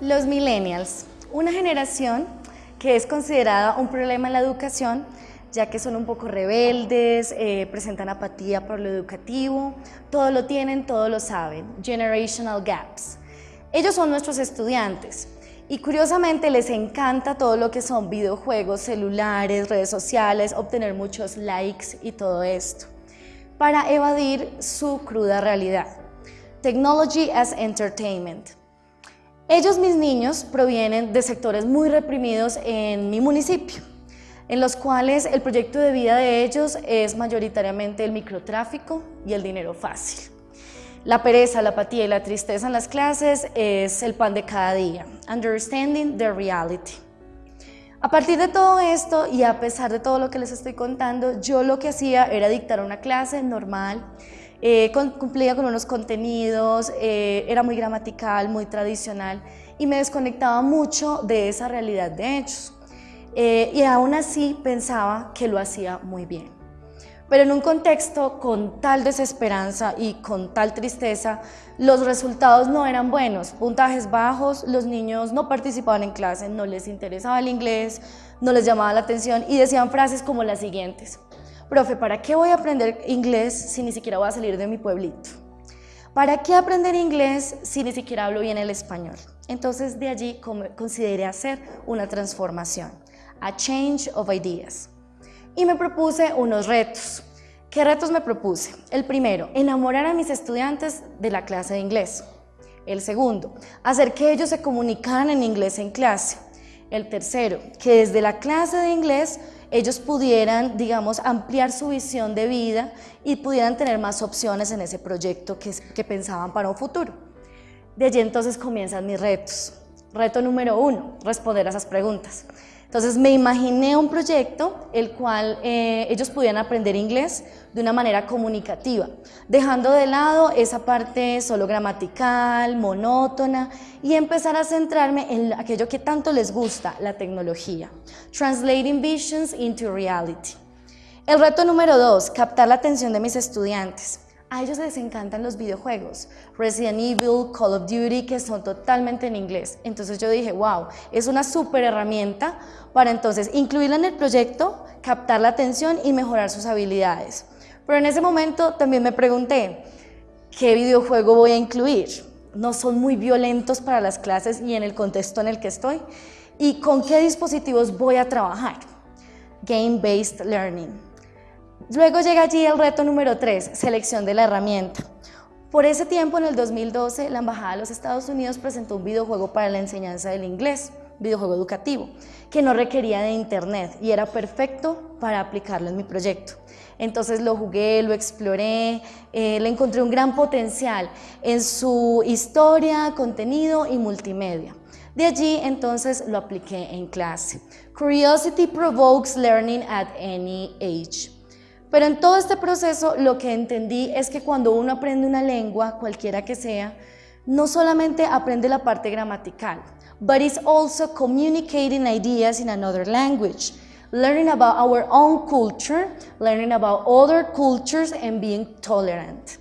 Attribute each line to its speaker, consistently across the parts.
Speaker 1: Los millennials, una generación que es considerada un problema en la educación, ya que son un poco rebeldes, eh, presentan apatía por lo educativo, todo lo tienen, todo lo saben, generational gaps. Ellos son nuestros estudiantes y curiosamente les encanta todo lo que son videojuegos, celulares, redes sociales, obtener muchos likes y todo esto, para evadir su cruda realidad. Technology as Entertainment. Ellos, mis niños, provienen de sectores muy reprimidos en mi municipio en los cuales el proyecto de vida de ellos es mayoritariamente el microtráfico y el dinero fácil. La pereza, la apatía y la tristeza en las clases es el pan de cada día. Understanding the reality. A partir de todo esto y a pesar de todo lo que les estoy contando, yo lo que hacía era dictar una clase normal, eh, cumplía con unos contenidos, eh, era muy gramatical, muy tradicional y me desconectaba mucho de esa realidad de hechos. Eh, y aún así pensaba que lo hacía muy bien. Pero en un contexto con tal desesperanza y con tal tristeza, los resultados no eran buenos, puntajes bajos, los niños no participaban en clase, no les interesaba el inglés, no les llamaba la atención y decían frases como las siguientes. Profe, ¿para qué voy a aprender inglés si ni siquiera voy a salir de mi pueblito? ¿Para qué aprender inglés si ni siquiera hablo bien el español? Entonces de allí consideré hacer una transformación a Change of Ideas. Y me propuse unos retos. ¿Qué retos me propuse? El primero, enamorar a mis estudiantes de la clase de inglés. El segundo, hacer que ellos se comunicaran en inglés en clase. El tercero, que desde la clase de inglés ellos pudieran, digamos, ampliar su visión de vida y pudieran tener más opciones en ese proyecto que, pensaban para un futuro. De allí entonces comienzan mis retos. Reto número uno, responder a esas preguntas. Entonces me imaginé un proyecto el cual eh, ellos pudieran aprender inglés de una manera comunicativa, dejando de lado esa parte solo gramatical, monótona y empezar a centrarme en aquello que tanto les gusta, la tecnología. Translating visions into reality. El reto número dos, captar la atención de mis estudiantes. A ellos les encantan los videojuegos, Resident Evil, Call of Duty, que son totalmente en inglés. Entonces yo dije, wow, es una súper herramienta para entonces incluirla en el proyecto, captar la atención y mejorar sus habilidades. Pero en ese momento también me pregunté, ¿qué videojuego voy a incluir? No son muy violentos para las clases y en el contexto en el que estoy. ¿Y con qué dispositivos voy a trabajar? Game-Based Learning. Luego llega allí el reto número 3, selección de la herramienta. Por ese tiempo, en el 2012, la Embajada de los Estados Unidos presentó un videojuego para la enseñanza del inglés, videojuego educativo, que no requería de internet y era perfecto para aplicarlo en mi proyecto. Entonces lo jugué, lo exploré, eh, le encontré un gran potencial en su historia, contenido y multimedia. De allí entonces lo apliqué en clase. Curiosity provokes learning at any age. Pero en todo este proceso lo que entendí es que cuando uno aprende una lengua, cualquiera que sea, no solamente aprende la parte gramatical, but is also communicating ideas in another language, learning about our own culture, learning about other cultures and being tolerant.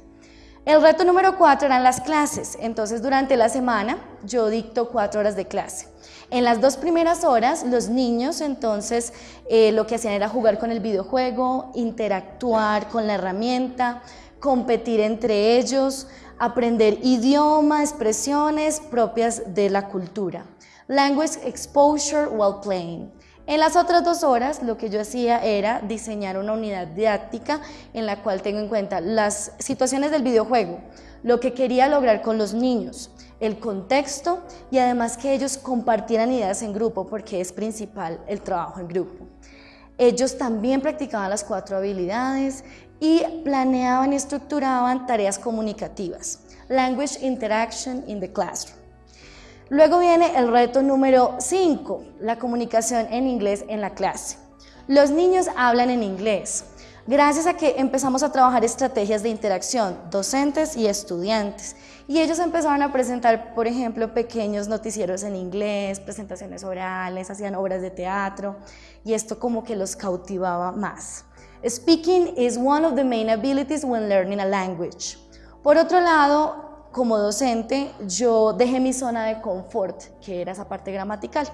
Speaker 1: El reto número cuatro eran las clases, entonces durante la semana yo dicto cuatro horas de clase. En las dos primeras horas, los niños entonces eh, lo que hacían era jugar con el videojuego, interactuar con la herramienta, competir entre ellos, aprender idioma, expresiones propias de la cultura. Language exposure while playing. En las otras dos horas lo que yo hacía era diseñar una unidad didáctica en la cual tengo en cuenta las situaciones del videojuego, lo que quería lograr con los niños, el contexto y además que ellos compartieran ideas en grupo porque es principal el trabajo en grupo. Ellos también practicaban las cuatro habilidades y planeaban y estructuraban tareas comunicativas. Language Interaction in the Classroom. Luego viene el reto número 5, la comunicación en inglés en la clase. Los niños hablan en inglés, gracias a que empezamos a trabajar estrategias de interacción, docentes y estudiantes. Y ellos empezaron a presentar, por ejemplo, pequeños noticieros en inglés, presentaciones orales, hacían obras de teatro, y esto como que los cautivaba más. Speaking is one of the main abilities when learning a language. Por otro lado, como docente, yo dejé mi zona de confort, que era esa parte gramatical,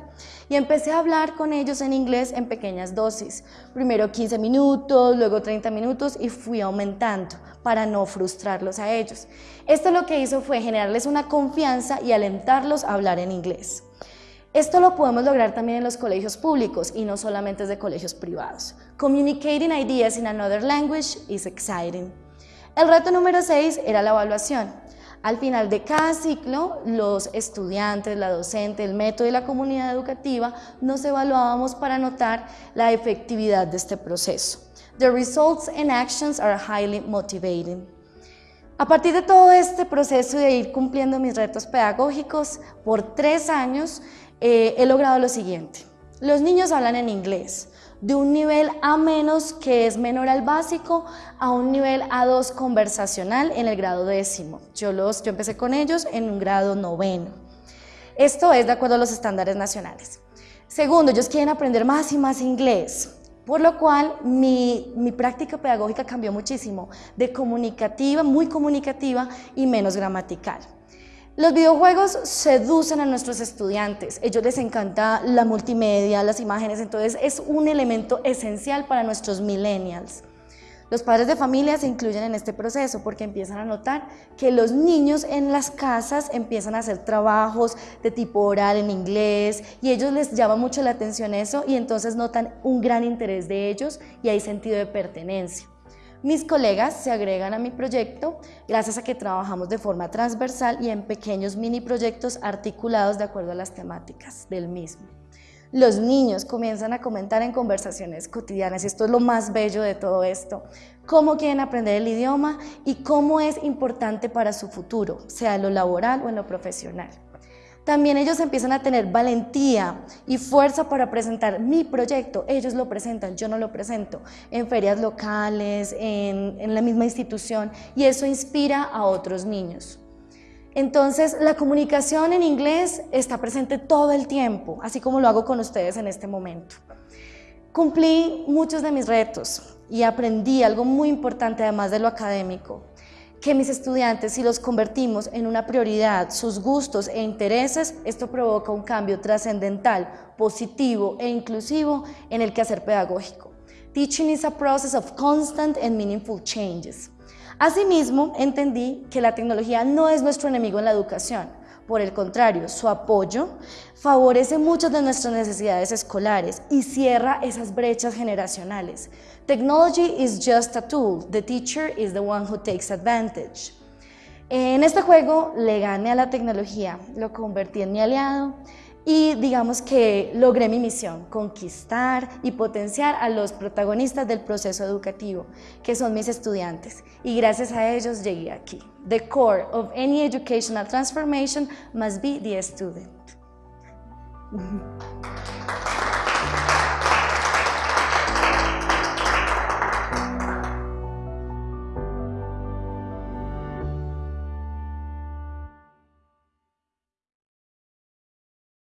Speaker 1: y empecé a hablar con ellos en inglés en pequeñas dosis. Primero 15 minutos, luego 30 minutos y fui aumentando para no frustrarlos a ellos. Esto lo que hizo fue generarles una confianza y alentarlos a hablar en inglés. Esto lo podemos lograr también en los colegios públicos y no solamente desde colegios privados. Communicating ideas in another language is exciting. El reto número 6 era la evaluación. Al final de cada ciclo, los estudiantes, la docente, el método y la comunidad educativa nos evaluábamos para notar la efectividad de este proceso. The results and actions are highly motivating. A partir de todo este proceso de ir cumpliendo mis retos pedagógicos, por tres años eh, he logrado lo siguiente. Los niños hablan en inglés, de un nivel A menos que es menor al básico a un nivel A2 conversacional en el grado décimo. Yo, los, yo empecé con ellos en un grado noveno. Esto es de acuerdo a los estándares nacionales. Segundo, ellos quieren aprender más y más inglés, por lo cual mi, mi práctica pedagógica cambió muchísimo, de comunicativa, muy comunicativa y menos gramatical. Los videojuegos seducen a nuestros estudiantes, ellos les encanta la multimedia, las imágenes, entonces es un elemento esencial para nuestros millennials. Los padres de familia se incluyen en este proceso porque empiezan a notar que los niños en las casas empiezan a hacer trabajos de tipo oral en inglés y ellos les llama mucho la atención eso y entonces notan un gran interés de ellos y hay sentido de pertenencia. Mis colegas se agregan a mi proyecto gracias a que trabajamos de forma transversal y en pequeños mini proyectos articulados de acuerdo a las temáticas del mismo. Los niños comienzan a comentar en conversaciones cotidianas y esto es lo más bello de todo esto, cómo quieren aprender el idioma y cómo es importante para su futuro, sea en lo laboral o en lo profesional. También ellos empiezan a tener valentía y fuerza para presentar mi proyecto. Ellos lo presentan, yo no lo presento, en ferias locales, en, la misma institución, y eso inspira a otros niños. Entonces, la comunicación en inglés está presente todo el tiempo, así como lo hago con ustedes en este momento. Cumplí muchos de mis retos y aprendí algo muy importante además de lo académico, que mis estudiantes, si los convertimos en una prioridad, sus gustos e intereses, esto provoca un cambio trascendental, positivo e inclusivo en el quehacer pedagógico. Teaching is a process of constant and meaningful changes. Asimismo, entendí que la tecnología no es nuestro enemigo en la educación, por el contrario, su apoyo favorece muchas de nuestras necesidades escolares y cierra esas brechas generacionales. Technology is just a tool, the teacher is the one who takes advantage. En este juego le gané a la tecnología, lo convertí en mi aliado y digamos que logré mi misión, conquistar y potenciar a los protagonistas del proceso educativo, que son mis estudiantes, y gracias a ellos llegué aquí. The core of any educational transformation must be the student.